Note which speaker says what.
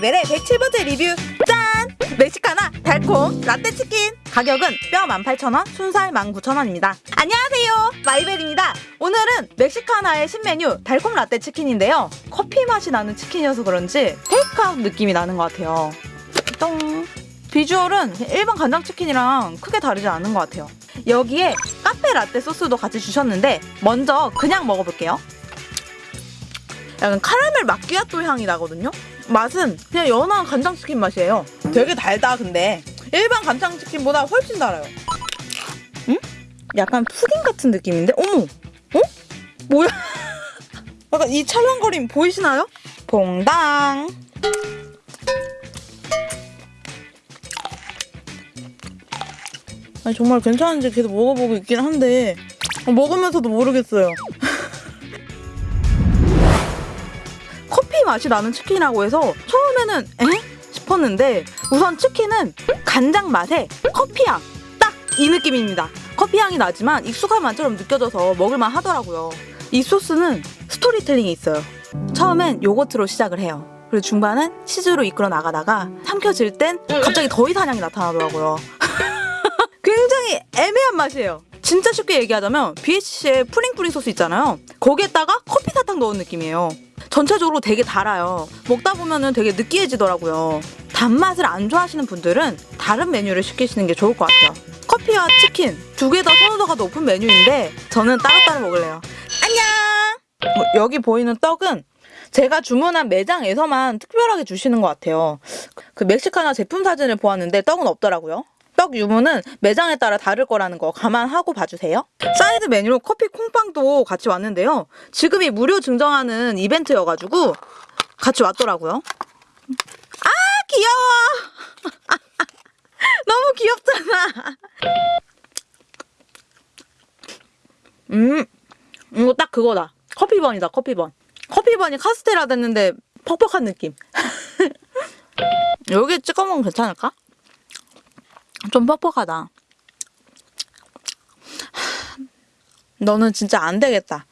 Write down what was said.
Speaker 1: 마이벨의 107번째 리뷰. 짠! 멕시카나 달콤 라떼 치킨. 가격은 뼈 18,000원, 순살 19,000원입니다. 안녕하세요. 마이벨입니다. 오늘은 멕시카나의 신메뉴 달콤 라떼 치킨인데요. 커피 맛이 나는 치킨이어서 그런지 테이크아웃 느낌이 나는 것 같아요. 똥. 비주얼은 일반 간장치킨이랑 크게 다르지 않은 것 같아요. 여기에 카페 라떼 소스도 같이 주셨는데 먼저 그냥 먹어볼게요. 약간 카라멜 마끼아또 향이 나거든요. 맛은 그냥 연한 간장치킨 맛이에요. 되게 달다 근데 일반 간장치킨보다 훨씬 달아요. 응? 약간 푸딩 같은 느낌인데? 어머! 어? 뭐야? 약간 이 찰랑거림 보이시나요? 봉당! 아니, 정말 괜찮은지 계속 먹어보고 있긴 한데 먹으면서도 모르겠어요. 맛이 나는 치킨이라고 해서 처음에는 에? 싶었는데 우선 치킨은 간장 맛에 커피향 딱 이 느낌입니다. 커피향이 나지만 익숙한 맛처럼 느껴져서 먹을만 하더라고요. 이 소스는 스토리텔링이 있어요. 처음엔 요거트로 시작을 해요. 그리고 중반은 치즈로 이끌어 나가다가 삼켜질 땐 갑자기 향이 나타나더라고요. 굉장히 애매한 맛이에요. 진짜 쉽게 얘기하자면 BHC의 뿌링뿌링 소스 있잖아요. 거기에다가 커피 사탕 넣은 느낌이에요. 전체적으로 되게 달아요. 먹다 보면은 되게 느끼해지더라고요. 단맛을 안 좋아하시는 분들은 다른 메뉴를 시키시는 게 좋을 것 같아요. 커피와 치킨 두 개 다 선호도가 높은 메뉴인데 저는 따로따로 먹을래요. 안녕! 어, 여기 보이는 떡은 제가 주문한 매장에서만 특별하게 주시는 것 같아요. 그 멕시카나 제품 사진을 보았는데 떡은 없더라고요. 떡 유무는 매장에 따라 다를 거라는 거 감안하고 봐주세요. 사이드 메뉴로 커피 콩빵도 같이 왔는데요. 지금이 무료 증정하는 이벤트여가지고 같이 왔더라고요. 아 귀여워! 너무 귀엽잖아. 음 이거 딱 그거다. 커피번이다 커피번. 커피번이 카스테라 됐는데 퍽퍽한 느낌. 여기에 찍어 먹으면 괜찮을까? 좀 퍽퍽하다. 너는 진짜 안 되겠다.